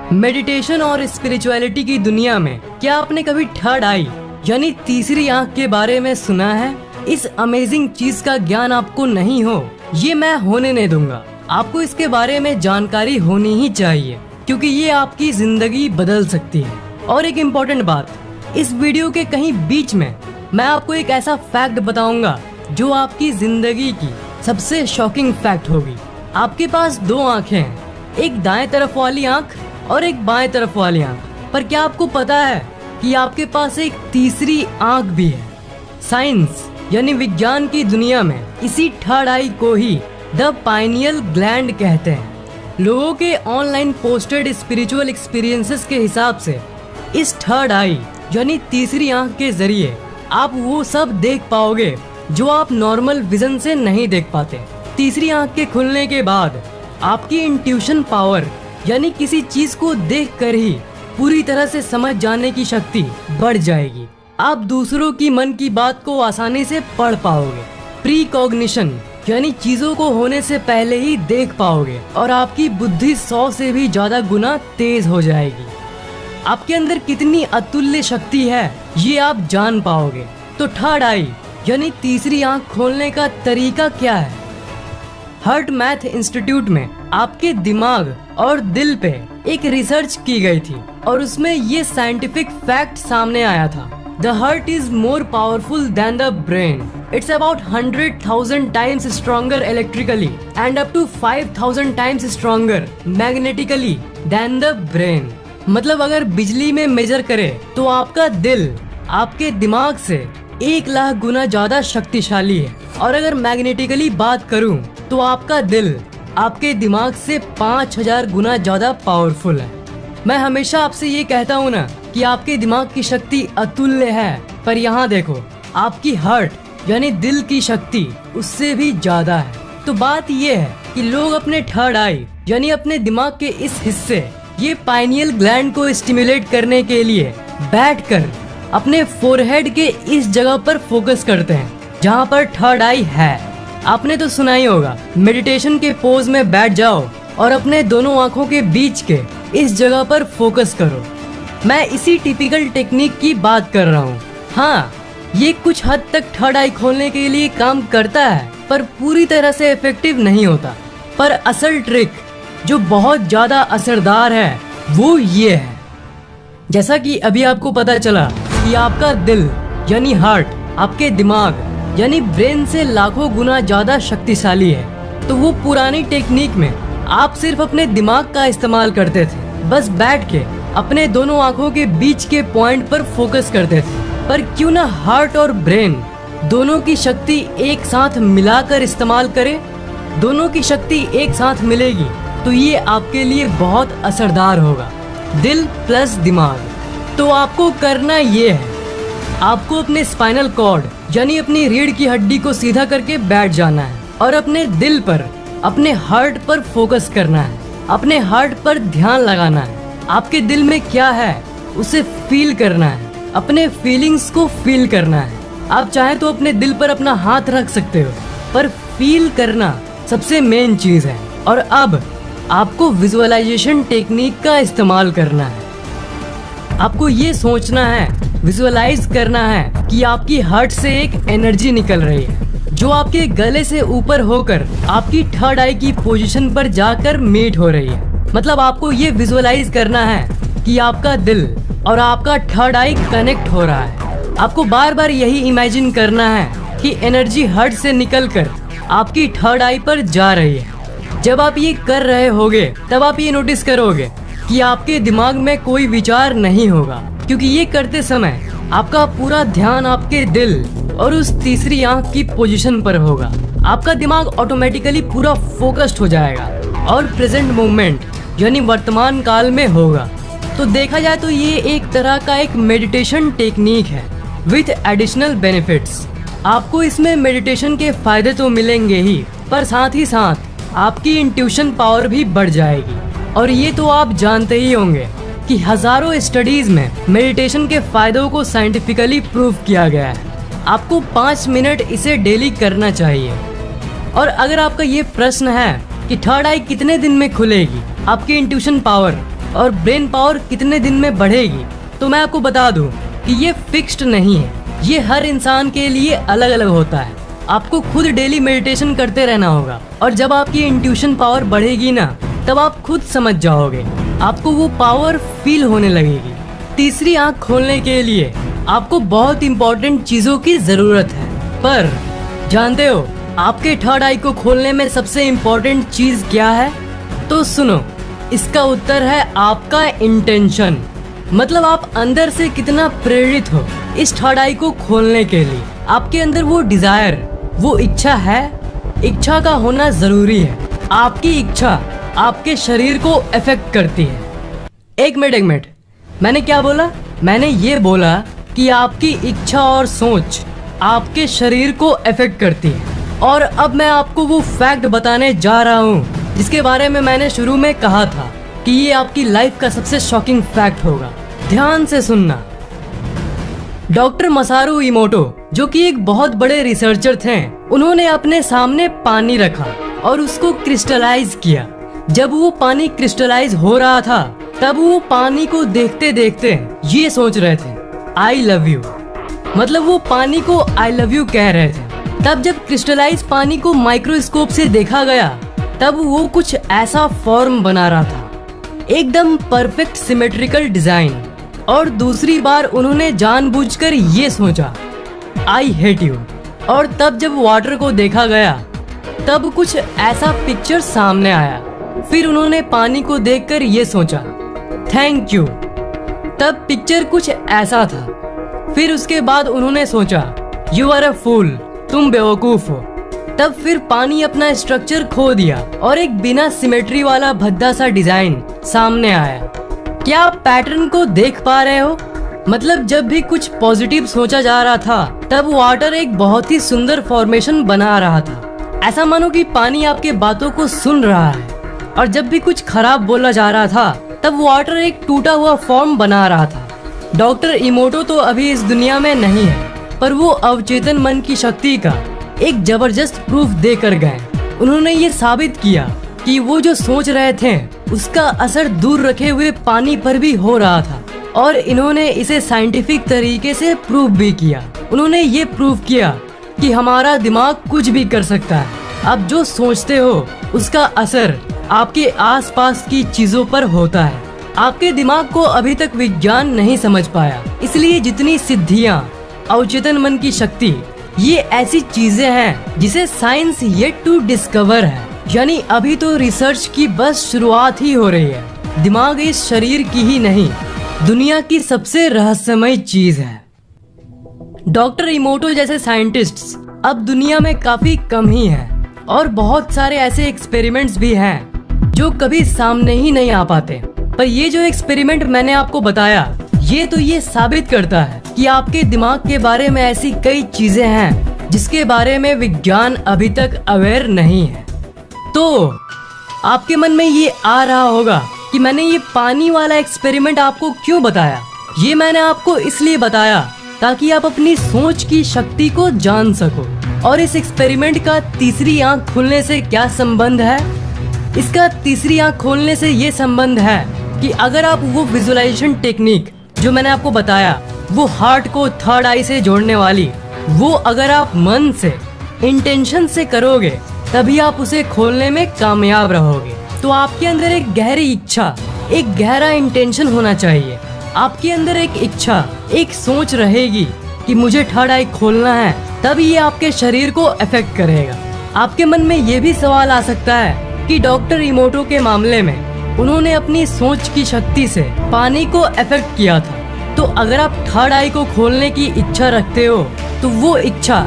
Meditation और spirituality की दुनिया में, क्या आपने कभी थर्ड आई, यानी तीसरी आँख के बारे में सुना है? इस अमेजिंग चीज़ का ज्ञान आपको नहीं हो, ये मैं होने नहीं दूँगा। आपको इसके बारे में जानकारी होनी ही चाहिए, क्योंकि ये आपकी ज़िंदगी बदल सकती है। और एक इम्पोर्टेंट बात, इस वीडियो के कहीं बीच में, मैं आपको एक ऐसा फैक्ट बताऊँगा, जो आपकी ज़िंदगी की सबसे शॉकिंग फैक्ट होगी। आपके पास दो आँखें हैं, एक दाएँ तरफ़ वाली आँख और एक बाएँ तरफ़ वाली आँख। पर क्या आपको पता है कि आपके पास एक तीसरी आँख भी है? साइंस, यानी विज्ञान की दुनिया में इसी थर्ड आई को ही द पाइनियल ग्लैंड कहते हैं। लोगों के ऑनलाइन पोस्टेड स्पिरिचुअल एक्सपीरियंसेस के हिसाब से इस थर्ड आई यानी तीसरी आँख के ज़रिए आप वो सब देख पाओगे जो आप नॉर्मल विजन से नहीं देख पाते। तीसरी आँख के खुलने के बाद आपकी इंट्यूशन पावर यानी किसी चीज़ को देख कर ही पूरी तरह से समझ जाने की शक्ति बढ़ जाएगी। आप दूसरों की मन की बात को आसानी से पढ़ पाओगे। प्री कॉग्निशन यानी चीज़ों को होने से पहले ही देख पाओगे और आपकी बुद्धि सौ से भी ज़्यादा गुना तेज हो जाएगी। आपके अंदर कितनी अतुल्य शक्ति है, ये आप जान पाओगे। तो थर्ड आई यानी तीसरी आँख खोलने का तरीका क्या है? हर्ट मैथ इंस्टीट्यूट में आपके दिमाग और दिल पे एक रिसर्च की गई थी और उसमें ये साइंटिफिक फैक्ट सामने आया था। The heart is more powerful than the brain it's about hundred thousand times stronger electrically and up to five thousand times stronger magnetically than the brain मतलब अगर बिजली में मेजर करे तो आपका दिल आपके दिमाग से एक लाख गुना ज़्यादा शक्तिशाली है। और अगर मैग्नेटिकली बात करूँ तो आपका दिल आपके दिमाग से पाँच हज़ार गुना ज़्यादा पावरफुल है। मैं हमेशा आपसे ये कहता हूँ ना कि आपके दिमाग की शक्ति अतुल्य है, पर यहाँ देखो, आपकी हार्ट यानी दिल की शक्ति, उससे भी ज़्यादा है। तो बात ये है कि लोग अपने थर्ड आई यानी अपने दिमाग के इस हिस्से, ये पाइनियल ग्लैंड को स्टिमुलेट करने के लिए बैठकर अपने फोरहेड के इस जगह पर फोकस करते हैं, जहाँ पर थर्ड आई है। आपने तो सुना ही होगा मेडिटेशन के पोज में बैठ जाओ और अपने दोनों आँखों के बीच के इस जगह पर फोकस करो। मैं इसी टिपिकल टेक्निक की बात कर रहा हूँ। हाँ ये कुछ हद तक थर्ड आई खोलने के लिए काम करता है, पर पूरी तरह से इफ़ेक्टिव नहीं होता। पर असल ट्रिक जो बहुत ज़्यादा असरदार है, वो ये है। जैसा कि अभी आपको पता चला कि आपका दिल, यानी हार्ट आपके दिमाग यानी ब्रेन से लाखों गुना ज़्यादा शक्तिशाली है। तो वो पुरानी टेक्निक में आप सिर्फ़ अपने दिमाग का इस्तेमाल करते थे। बस बैठ के अपने दोनों आँखों के बीच के पॉइंट पर फोकस करते थे। पर क्यों ना हार्ट और ब्रेन दोनों की शक्ति एक साथ मिलाकर इस्तेमाल करे? दोनों की शक्ति एक साथ मिलेगी तो ये आपके लिए बहुत असरदार होगा। दिल प्लस दिमाग। तो आपको करना ये है आपको अपने स्पाइनल कॉर्ड यानी अपनी रीढ़ की हड्डी को सीधा करके बैठ जाना है और अपने दिल पर, अपने हार्ट पर फोकस करना है। अपने हार्ट पर ध्यान लगाना है। आपके दिल में क्या है, उसे फील करना है। अपने फीलिंग्स को फील करना है। आप चाहे तो अपने दिल पर अपना हाथ रख सकते हो, पर फील करना सबसे मेन चीज़ है। और अब, आपको विजुअलाइजेशन टेक्निक का इस्तेमाल करना है। आपको ये सोचना है विजुअलाइज करना है कि आपकी हार्ट से एक एनर्जी निकल रही है, जो आपके गले से ऊपर होकर आपकी थर्ड आई की पोजीशन पर जाकर मीट हो रही है। मतलब आपको ये विजुअलाइज करना है कि आपका दिल और आपका थर्ड आई कनेक्ट हो रहा है। आपको बार बार यही इमेजिन करना है कि एनर्जी हार्ट से निकलकर आपकी थर्ड आई पर जा रही है। जब आप ये कर रहे होगे, तब आप ये नोटिस करोगे कि आपके दिमाग में कोई विचार नहीं होगा, क्योंकि ये करते समय आपका पूरा ध्यान आपके दिल और उस तीसरी आँख की पोजीशन पर होगा। आपका दिमाग ऑटोमेटिकली पूरा फोकस्ड हो जाएगा और प्रेजेंट मोमेंट यानी वर्तमान काल में होगा। तो देखा जाए तो ये एक तरह का एक मेडिटेशन टेक्निक है विथ एडिशनल बेनिफिट्स आपको इसमें मेडिटेशन के फ़ायदे तो मिलेंगे ही, पर साथ ही साथ आपकी इंट्यूशन पावर भी बढ़ जाएगी। और ये तो आप जानते ही होंगे कि हज़ारों स्टडीज़ में मेडिटेशन के फायदों को साइंटिफिकली प्रूव किया गया है। आपको पाँच मिनट इसे डेली करना चाहिए। और अगर आपका ये प्रश्न है कि थर्ड आई कितने दिन में खुलेगी, आपकी इंट्यूशन पावर और ब्रेन पावर कितने दिन में बढ़ेगी तो मैं आपको बता दूँ कि ये फिक्स्ड नहीं है। ये हर इंसान के लिए अलग अलग होता है। आपको खुद डेली मेडिटेशन करते रहना होगा। और जब आपकी इंट्यूशन पावर बढ़ेगी ना तब आप खुद समझ जाओगे। आपको वो पावर फील होने लगेगी। तीसरी आँख खोलने के लिए आपको बहुत इम्पोर्टेंट चीज़ों की ज़रूरत है। पर, जानते हो, आपके थर्ड आई को खोलने में सबसे इम्पोर्टेंट चीज़ क्या है? तो सुनो, इसका उत्तर है आपका इंटेंशन मतलब आप अंदर से कितना प्रेरित हो इस थर्ड आई को खोलने के लिए। आपके अंदर वो डिज़ायर वो इच्छा है? इच्छा का होना ज़रूरी है। आपकी इच्छा आपके शरीर को इफ़ेक्ट करती है। एक मिनट एक मिनट। मैंने क्या बोला? मैंने ये बोला कि आपकी इच्छा और सोच आपके शरीर को इफ़ेक्ट करती है। और अब मैं आपको वो फैक्ट बताने जा रहा हूँ, जिसके बारे में मैंने शुरू में कहा था कि ये आपकी लाइफ का सबसे शॉकिंग फैक्ट होगा। ध्यान से सुनना। डॉक्टर मसारू इमोटो, जो कि एक बहुत बड़े रिसर्चर थे, उन्होंने अपने सामने पानी रखा और उसको क्रिस्टलाइज किया। जब वो पानी क्रिस्टलाइज हो रहा था, तब वो पानी को देखते देखते ये सोच रहे थे आई लव यू मतलब वो पानी को आई लव यू कह रहे थे। तब जब क्रिस्टलाइज पानी को माइक्रोस्कोप से देखा गया, तब वो कुछ ऐसा फॉर्म बना रहा था। एकदम परफेक्ट सिमेट्रिकल डिज़ाइन। और दूसरी बार उन्होंने जानबूझकर ये सोचा आई हेट यू और तब जब वाटर को देखा गया, तब कुछ ऐसा पिक्चर सामने आया। फिर उन्होंने पानी को देखकर ये सोचा थैंक यू तब पिक्चर कुछ ऐसा था। फिर उसके बाद उन्होंने सोचा यू आर अ फूल तुम बेवकूफ़ हो। तब फिर पानी अपना स्ट्रक्चर खो दिया और एक बिना सिमेट्री वाला भद्दा सा डिज़ाइन सामने आया। क्या आप पैटर्न को देख पा रहे हो? मतलब जब भी कुछ पॉजिटिव सोचा जा रहा था, तब वाटर एक बहुत ही सुंदर फॉर्मेशन बना रहा था। ऐसा मानो कि पानी आपके बातों को सुन रहा है। और जब भी कुछ खराब बोला जा रहा था, तब वाटर एक टूटा हुआ फॉर्म बना रहा था। डॉक्टर इमोटो तो अभी इस दुनिया में नहीं है, पर वो अवचेतन मन की शक्ति का एक ज़बरदस्त प्रूफ देकर गए। उन्होंने ये साबित किया कि वो जो सोच रहे थे, उसका असर दूर रखे हुए पानी पर भी हो रहा था, और इन्होंने इसे साइंटिफिक तरीके से प्रूफ भी किया। उन्होंने ये प्रूफ किया कि हमारा दिमाग कुछ भी कर सकता है। आप जो सोचते हो, उसका असर आपके आसपास की चीज़ों पर होता है। आपके दिमाग को अभी तक विज्ञान नहीं समझ पाया। इसलिए जितनी सिद्धियाँ, अवचेतन मन की शक्ति, ये ऐसी चीज़ें हैं जिसे साइंस येट टू डिस्कवर है। यानी अभी तो रिसर्च की बस शुरुआत ही हो रही है। दिमाग इस शरीर की ही नहीं, दुनिया की सबसे रहस्यमय चीज़ है। डॉक्टर इमोटो जैसे साइंटिस्ट्स अब दुनिया में काफ़ी कम ही हैं और बहुत सारे ऐसे एक्सपेरिमेंट्स भी हैं। जो कभी सामने ही नहीं आ पाते। पर ये जो एक्सपेरिमेंट मैंने आपको बताया, ये तो ये साबित करता है कि आपके दिमाग के बारे में ऐसी कई चीज़ें हैं, जिसके बारे में विज्ञान अभी तक अवेयर नहीं है। तो आपके मन में ये आ रहा होगा कि मैंने ये पानी वाला एक्सपेरिमेंट आपको क्यों बताया? ये मैंने आपको इसलिए बताया ताकि आप अपनी सोच की शक्ति को जान सको। और इस एक्सपेरिमेंट का तीसरी आँख खुलने से क्या संबंध है? इसका तीसरी आँख खोलने से ये संबंध है कि अगर आप वो विजुअलाइजेशन टेक्निक जो मैंने आपको बताया, वो हार्ट को थर्ड आई से जोड़ने वाली, वो अगर आप मन से इंटेंशन से करोगे, तभी आप उसे खोलने में कामयाब रहोगे। तो आपके अंदर एक गहरी इच्छा, एक गहरा इंटेंशन होना चाहिए। आपके अंदर एक इच्छा, एक सोच रहेगी कि मुझे थर्ड आई खोलना है, तभी ये आपके शरीर को अफेक्ट करेगा। आपके मन में ये भी सवाल आ सकता है कि डॉक्टर इमोटो के मामले में उन्होंने अपनी सोच की शक्ति से पानी को अफेक्ट किया था। तो अगर आप थर्ड आई को खोलने की इच्छा रखते हो तो वो इच्छा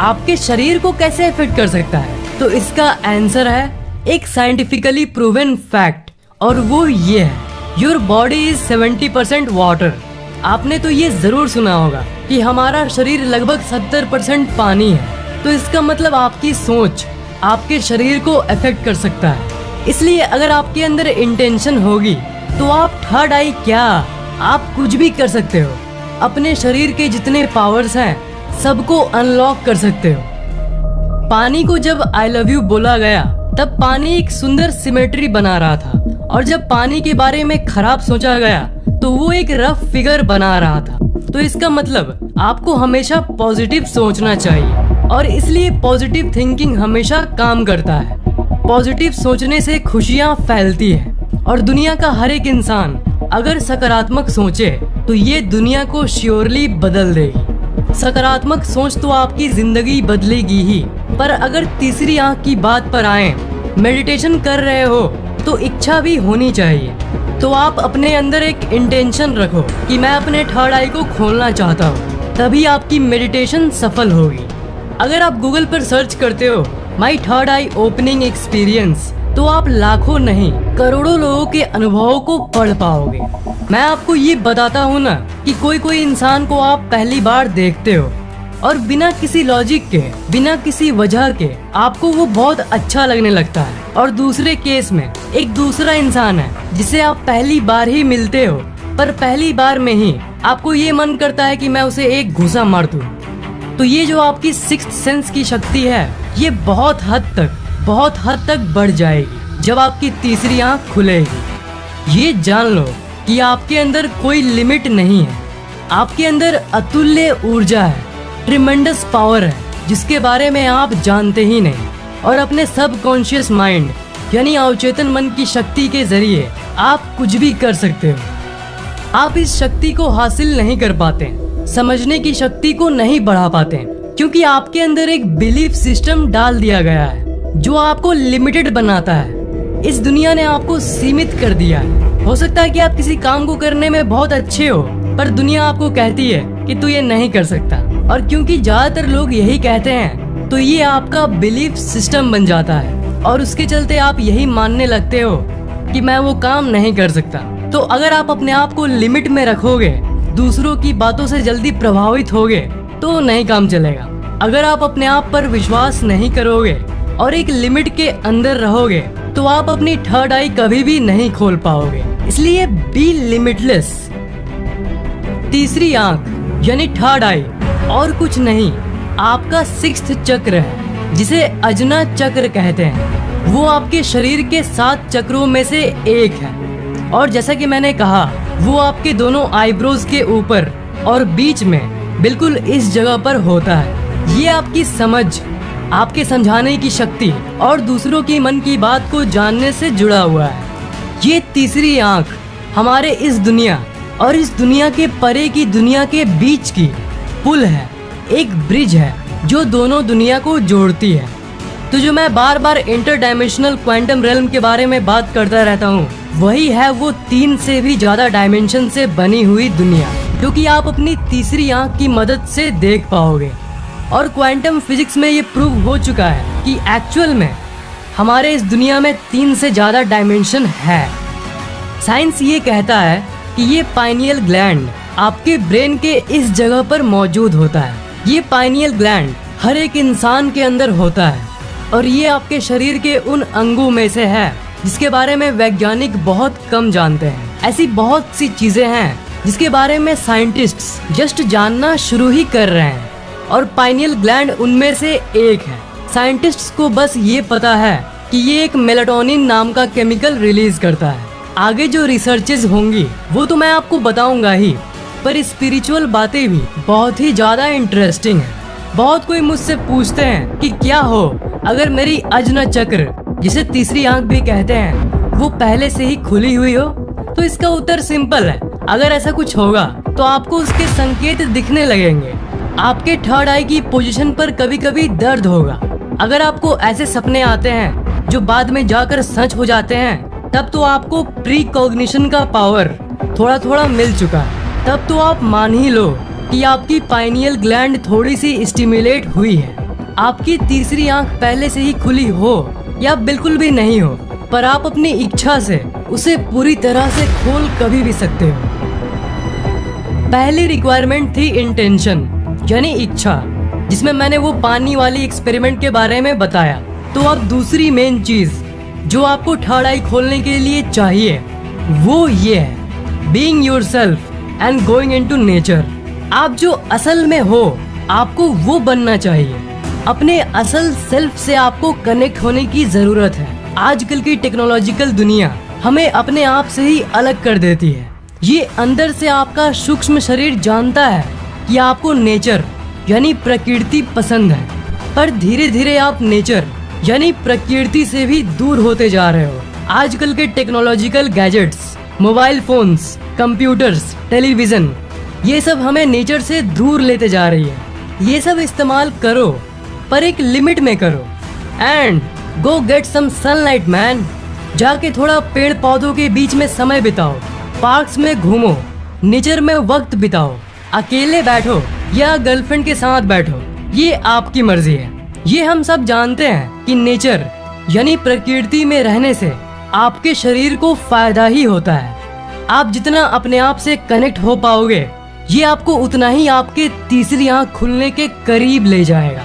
आपके शरीर को कैसे अफेक्ट कर सकता है? तो इसका आंसर है एक साइंटिफिकली प्रूवन फैक्ट और वो ये है your body is seventy percent water आपने तो ये ज़रूर सुना होगा कि हमारा शरीर लगभग सत्तर परसेंट पानी है। तो इसका मतलब आपकी सोच आपके शरीर को अफेक्ट कर सकता है। इसलिए अगर आपके अंदर इंटेंशन होगी तो आप थर्ड आई क्या? आप कुछ भी कर सकते हो। अपने शरीर के जितने पावर्स हैं, सबको अनलॉक कर सकते हो। पानी को जब आई लव यू बोला गया, तब पानी एक सुंदर सिमेट्री बना रहा था। और जब पानी के बारे में खराब सोचा गया तो वो एक रफ फिगर बना रहा था। तो इसका मतलब आपको हमेशा पॉजिटिव सोचना चाहिए। और इसलिए पॉजिटिव थिंकिंग हमेशा काम करता है। पॉजिटिव सोचने से खुशियाँ फैलती है और दुनिया का हर एक इंसान अगर सकारात्मक सोचे तो ये दुनिया को श्योरली बदल देगी। सकारात्मक सोच तो आपकी ज़िंदगी बदलेगी ही, पर अगर तीसरी आँख की बात पर आए मेडिटेशन कर रहे हो तो इच्छा भी होनी चाहिए। तो आप अपने अंदर एक इंटेंशन रखो कि मैं अपने थर्ड आई को खोलना चाहता हूँ, तभी आपकी मेडिटेशन सफल होगी। अगर आप गूगल पर सर्च करते हो my third eye opening experience तो आप लाखों नहीं, करोड़ों लोगों के अनुभवों को पढ़ पाओगे मैं आपको ये बताता हूँ ना कि कोई कोई इंसान को आप पहली बार देखते हो, और बिना किसी लॉजिक के, बिना किसी वजह के, आपको वो बहुत अच्छा लगने लगता है और दूसरे केस में, एक दूसरा इंसान है, जिसे आप पहली बार ही मिलते हो, पर पहली बार में ही, आपको ये मन करता है कि मैं उसे एक घुसा मार दूँ। तो ये जो आपकी सिक्स सेंस की शक्ति है, ये बहुत हद तक, बहुत हद तक बढ़ जाएगी जब आपकी तीसरी आँख खुलेगी। ये जान लो कि आपके अंदर कोई लिमिट नहीं है। आपके अंदर अतुल्य ऊर्जा है ट्रिमेंडस पावर है, जिसके बारे में आप जानते ही नहीं। और अपने सब कॉन्शियस माइंड यानी अवचेतन मन की शक्ति के ज़रिए आप कुछ भी कर सकते हो। आप इस शक्ति को हासिल नहीं कर पाते। समझने की शक्ति को नहीं बढ़ा पाते क्योंकि आपके अंदर एक बिलीफ सिस्टम डाल दिया गया है, जो आपको लिमिटेड बनाता है। इस दुनिया ने आपको सीमित कर दिया है। हो सकता है कि आप किसी काम को करने में बहुत अच्छे हो, पर दुनिया आपको कहती है कि तू ये नहीं कर सकता। और क्योंकि ज़्यादातर लोग यही कहते हैं तो ये आपका बिलीफ सिस्टम बन जाता है। और उसके चलते आप यही मानने लगते हो कि मैं वो काम नहीं कर सकता। तो अगर आप अपने आप को लिमिट में रखोगे दूसरों की बातों से जल्दी प्रभावित होगे तो नहीं काम चलेगा। अगर आप अपने आप पर विश्वास नहीं करोगे और एक लिमिट के अंदर रहोगे तो आप अपनी थर्ड आई कभी भी नहीं खोल पाओगे। इसलिए बी लिमिटलेस तीसरी आँख, यानी थर्ड आई और कुछ नहीं, आपका सिक्स चक्र है, जिसे अजना चक्र कहते हैं। वो आपके शरीर के सात चक्रों में से एक है। और जैसा कि मैंने कहा वो आपके दोनों आईब्रोज के ऊपर और बीच में बिल्कुल इस जगह पर होता है। ये आपकी समझ, आपके समझाने की शक्ति और दूसरों की मन की बात को जानने से जुड़ा हुआ है। ये तीसरी आँख हमारे इस दुनिया और इस दुनिया के परे की दुनिया के बीच की पुल है। एक ब्रिज है जो दोनों दुनिया को जोड़ती है। तो जो मैं बार बार इंटर डायमेंशनल क्वांटम रेलम के बारे में बात करता रहता हूँ, वही है वो तीन से भी ज़्यादा डायमेंशन से बनी हुई दुनिया, जो आप अपनी तीसरी आँख की मदद से देख पाओगे। और क्वांटम फिजिक्स में ये प्रूव हो चुका है कि एक्चुअल में हमारे इस दुनिया में तीन से ज़्यादा डायमेंशन है। साइंस ये कहता है कि ये पाइनियल ग्लैंड आपके ब्रेन के इस जगह पर मौजूद होता है। ये पाइनियल ग्लैंड हर एक इंसान के अंदर होता है। और ये आपके शरीर के उन अंगों में से है, जिसके बारे में वैज्ञानिक बहुत कम जानते हैं। ऐसी बहुत सी चीज़ें हैं, जिसके बारे में साइंटिस्ट जस्ट जानना शुरू ही कर रहे हैं, और पाइनियल ग्लैंड उनमें से एक है। साइंटिस्ट्स को बस ये पता है कि ये एक मेलाटोनिन नाम का केमिकल रिलीज़ करता है। आगे जो रिसर्चेज होंगी, वो तो मैं आपको बताऊँगा ही, पर स्पिरिचुअल बातें भी बहुत ही ज़्यादा इंटरेस्टिंग है। बहुत कोई मुझसे पूछते हैं कि क्या हो अगर मेरी अजन चक्र, जिसे तीसरी आँख भी कहते हैं, वो पहले से ही खुली हुई हो तो इसका उत्तर सिंपल है। अगर ऐसा कुछ होगा तो आपको उसके संकेत दिखने लगेंगे। आपके थर्ड आई की पोजीशन पर कभी कभी दर्द होगा। अगर आपको ऐसे सपने आते हैं, जो बाद में जाकर सच हो जाते हैं, तब तो आपको प्री कॉग्निशन का पावर थोड़ा थोड़ा मिल चुका। है तब तो आप मान ही लो कि आपकी पाइनियल ग्लैंड थोड़ी सी स्टिमुलेट हुई है। आपकी तीसरी आँख पहले से ही खुली हो या बिल्कुल भी नहीं हो, पर आप अपनी इच्छा से उसे पूरी तरह से खोल कभी भी सकते हो। पहली रिक्वायरमेंट थी इंटेंशन यानी इच्छा, जिसमें मैंने वो पानी वाली एक्सपेरिमेंट के बारे में बताया। तो अब दूसरी मेन चीज़, जो आपको आई खोलने के लिए चाहिए, वो ये है being your self and going into nature आप जो असल में हो, आपको वो बनना चाहिए। अपने असल सेल्फ से आपको कनेक्ट होने की ज़रूरत है। आजकल की टेक्नोलॉजिकल दुनिया हमें अपने आप से ही अलग कर देती है। ये अंदर से आपका सूक्ष्म शरीर जानता है कि आपको नेचर यानी प्रकृति, पसंद है। पर धीरे धीरे आप नेचर यानी प्रकृति से भी दूर होते जा रहे हो। आजकल के technological gadgets mobile phones computers television ये सब हमें नेचर से दूर लेते जा रही है। ये सब इस्तेमाल करो पर एक लिमिट में करो। And go get some sunlight man जाके थोड़ा पेड़ पौधों के बीच में समय बिताओ। पार्क्स में घूमो। नेचर में वक्त बिताओ। अकेले बैठो या गर्लफ्रेंड के साथ बैठो। ये आपकी मर्ज़ी है। ये हम सब जानते हैं कि नेचर यानी प्रकृति में रहने से आपके शरीर को फ़ायदा ही होता है। आप जितना अपने आप से कनेक्ट हो पाओगे, ये आपको उतना ही आपके तीसरी आँख खुलने के करीब ले जाएगा।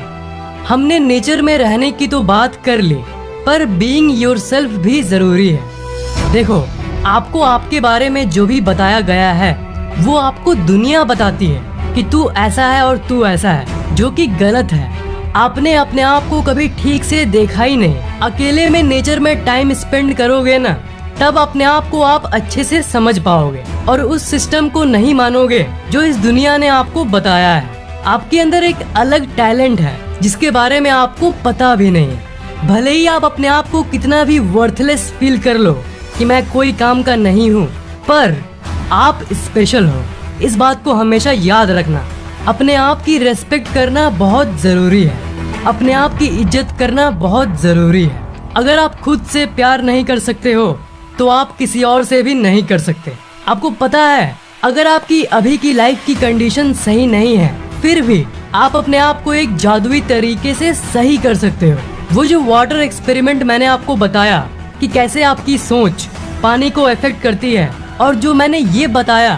हमने नेचर में रहने की तो बात कर ली, पर बीइंग योरसेल्फ भी ज़रूरी है। देखो, आपको आपके बारे में जो भी बताया गया है, वो आपको दुनिया बताती है कि तू ऐसा है और तू ऐसा है, जो कि गलत है। आपने अपने आप को कभी ठीक से देखा ही नहीं। अकेले में नेचर में टाइम स्पेंड करोगे ना, तब अपने आप को आप अच्छे से समझ पाओगे और उस सिस्टम को नहीं मानोगे जो इस दुनिया ने आपको बताया है। आपके अंदर एक अलग टैलेंट है। जिसके बारे में आपको पता भी नहीं। भले ही आप अपने आप को कितना भी वर्थलेस फील कर लो कि मैं कोई काम का नहीं हूँ, पर आप स्पेशल हो। इस बात को हमेशा याद रखना। अपने आप की रेस्पेक्ट करना बहुत ज़रूरी है। अपने आप की इज़्ज़त करना बहुत ज़रूरी है। अगर आप खुद से प्यार नहीं कर सकते हो तो आप किसी और से भी नहीं कर सकते। आपको पता है, अगर आपकी अभी की लाइफ की कंडीशन सही नहीं है, फिर भी आप अपने आप को एक जादुई तरीके से सही कर सकते हो। वो जो वाटर एक्सपेरिमेंट मैंने आपको बताया कि कैसे आपकी सोच पानी को इफ़ेक्ट करती है, और जो मैंने ये बताया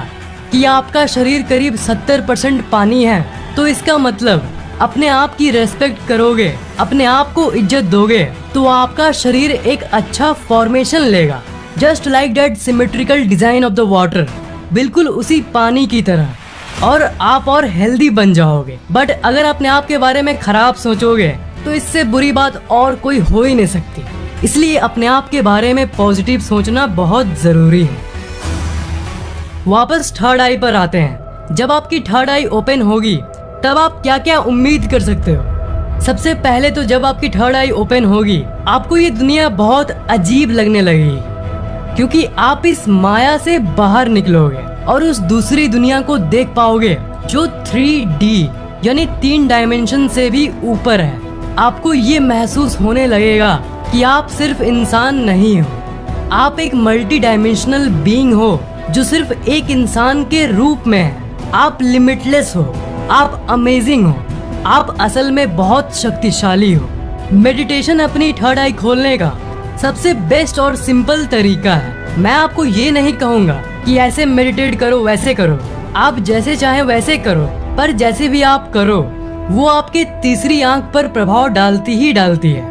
कि आपका शरीर करीब 70 परसेंट पानी है तो इसका मतलब अपने आप की रेस्पेक्ट करोगे, अपने आप को इज़्ज़त दोगे तो आपका शरीर एक अच्छा फॉर्मेशन लेगा। Just like that symmetrical design of the water बिल्कुल उसी पानी की तरह। और आप और हेल्दी बन जाओगे। बट अगर अपने आप के बारे में खराब सोचोगे तो इससे बुरी बात और कोई हो ही नहीं सकती। इसलिए अपने आप के बारे में पॉजिटिव सोचना बहुत ज़रूरी है। वापस थर्ड आई पर आते हैं। जब आपकी थर्ड आई ओपन होगी, तब आप क्या क्या उम्मीद कर सकते हो? सबसे पहले तो जब आपकी थर्ड आई ओपन होगी, आपको ये दुनिया बहुत अजीब लगने लगेगी। क्योंकि आप इस माया से बाहर निकलोगे और उस दूसरी दुनिया को देख पाओगे, जो थ्री डी यानी तीन डायमेंशन से भी ऊपर है। आपको ये महसूस होने लगेगा कि आप सिर्फ़ इंसान नहीं हो। आप एक मल्टी डायमेंशनल बीइंग हो, जो सिर्फ़ एक इंसान के रूप में है। आप लिमिटलेस हो, आप अमेजिंग हो, आप असल में बहुत शक्तिशाली हो। मेडिटेशन अपनी थर्ड आई खोलने का सबसे बेस्ट और सिंपल तरीका है। मैं आपको ये नहीं कहूँगा कि ऐसे मेडिटेट करो, वैसे करो। आप जैसे चाहे, वैसे करो। पर जैसे भी आप करो, वो आपके तीसरी आँख पर प्रभाव डालती ही डालती है।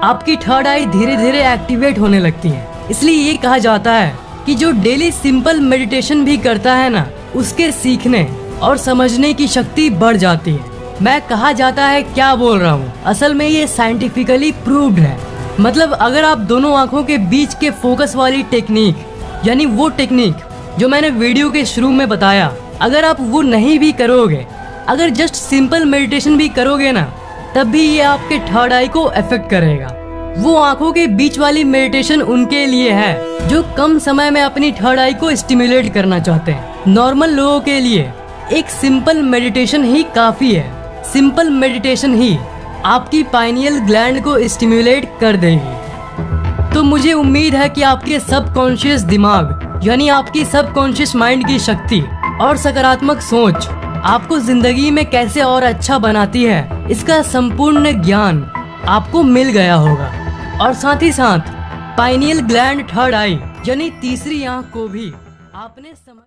आपकी थर्ड आई धीरे धीरे एक्टिवेट होने लगती है। इसलिए ये कहा जाता है कि जो डेली सिंपल मेडिटेशन भी करता है ना, उसके सीखने और समझने की शक्ति बढ़ जाती है। मैं कहा जाता है क्या बोल रहा हूँ? असल में ये साइंटिफिकली प्रूव्ड है। मतलब अगर आप दोनों आँखों के बीच के फोकस वाली टेक्निक यानी वो टेक्निक जो मैंने वीडियो के शुरू में बताया, अगर आप वो नहीं भी करोगे, अगर जस्ट सिंपल मेडिटेशन भी करोगे ना, तब भी ये आपके थर्ड आई को अफेक्ट करेगा। वो आँखों के बीच वाली मेडिटेशन उनके लिए है, जो कम समय में अपनी थर्ड आई को स्टिमुलेट करना चाहते हैं। नॉर्मल लोगों के लिए एक सिंपल मेडिटेशन ही काफ़ी है। सिंपल मेडिटेशन ही। आपकी पाइनियल ग्लैंड को स्टिम्युलेट कर देगी। तो मुझे उम्मीद है कि आपके सबकॉन्शियस दिमाग, यानी आपकी सबकॉन्शियस माइंड की शक्ति और सकारात्मक सोच आपको ज़िंदगी में कैसे और अच्छा बनाती है, इसका संपूर्ण ज्ञान आपको मिल गया होगा। और साथ ही साथ पाइनियल ग्लैंड थर्ड आई यानी तीसरी आँख को भी आपने समझ